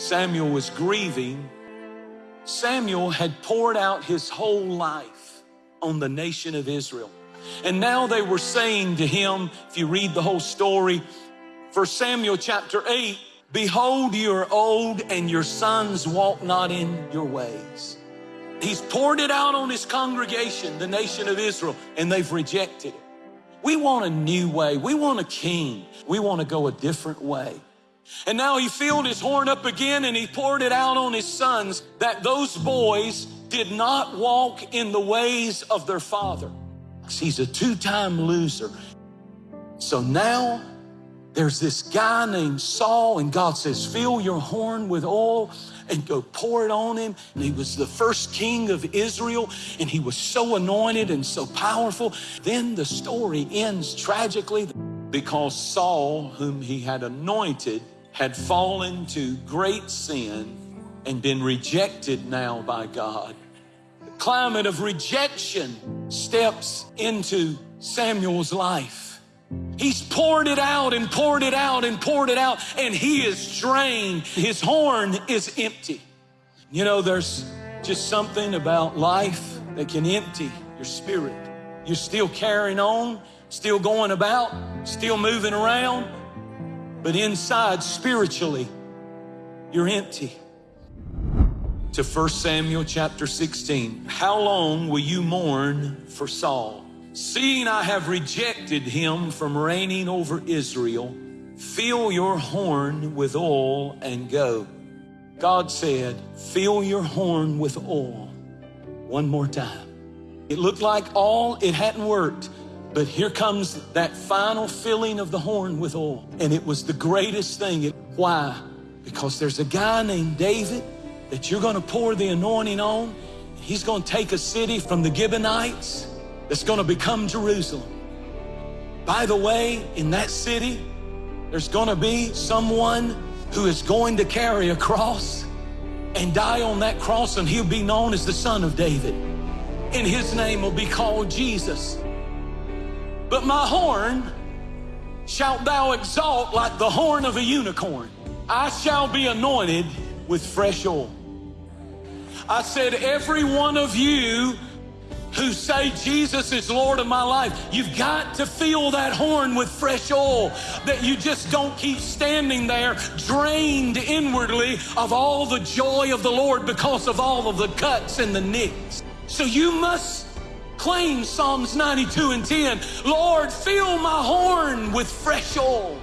Samuel was grieving, Samuel had poured out his whole life on the nation of Israel. And now they were saying to him, if you read the whole story, for Samuel chapter 8, Behold, you are old and your sons walk not in your ways. He's poured it out on his congregation, the nation of Israel, and they've rejected it. We want a new way. We want a king. We want to go a different way. And now he filled his horn up again and he poured it out on his sons that those boys did not walk in the ways of their father. He's a two time loser. So now there's this guy named Saul, and God says, Fill your horn with oil and go pour it on him. And he was the first king of Israel, and he was so anointed and so powerful. Then the story ends tragically because Saul, whom he had anointed, had fallen to great sin and been rejected now by God. The climate of rejection steps into Samuel's life. He's poured it out and poured it out and poured it out, and he is drained. His horn is empty. You know, there's just something about life that can empty your spirit. You're still carrying on, still going about, still moving around, but inside, spiritually, you're empty. To 1 Samuel chapter 16. How long will you mourn for Saul? Seeing I have rejected him from reigning over Israel, fill your horn with oil and go. God said, fill your horn with oil. One more time. It looked like all, it hadn't worked, but here comes that final filling of the horn with oil. And it was the greatest thing. Why? Because there's a guy named David that you're going to pour the anointing on. He's going to take a city from the Gibeonites that's going to become Jerusalem. By the way, in that city, there's going to be someone who is going to carry a cross and die on that cross, and he'll be known as the Son of David. And his name will be called Jesus. But my horn shalt thou exalt like the horn of a unicorn. I shall be anointed with fresh oil. I said, every one of you who say Jesus is Lord of my life, you've got to fill that horn with fresh oil that you just don't keep standing there drained inwardly of all the joy of the Lord because of all of the cuts and the nicks. So you must claim Psalms 92 and 10. Lord, fill my horn with fresh oil.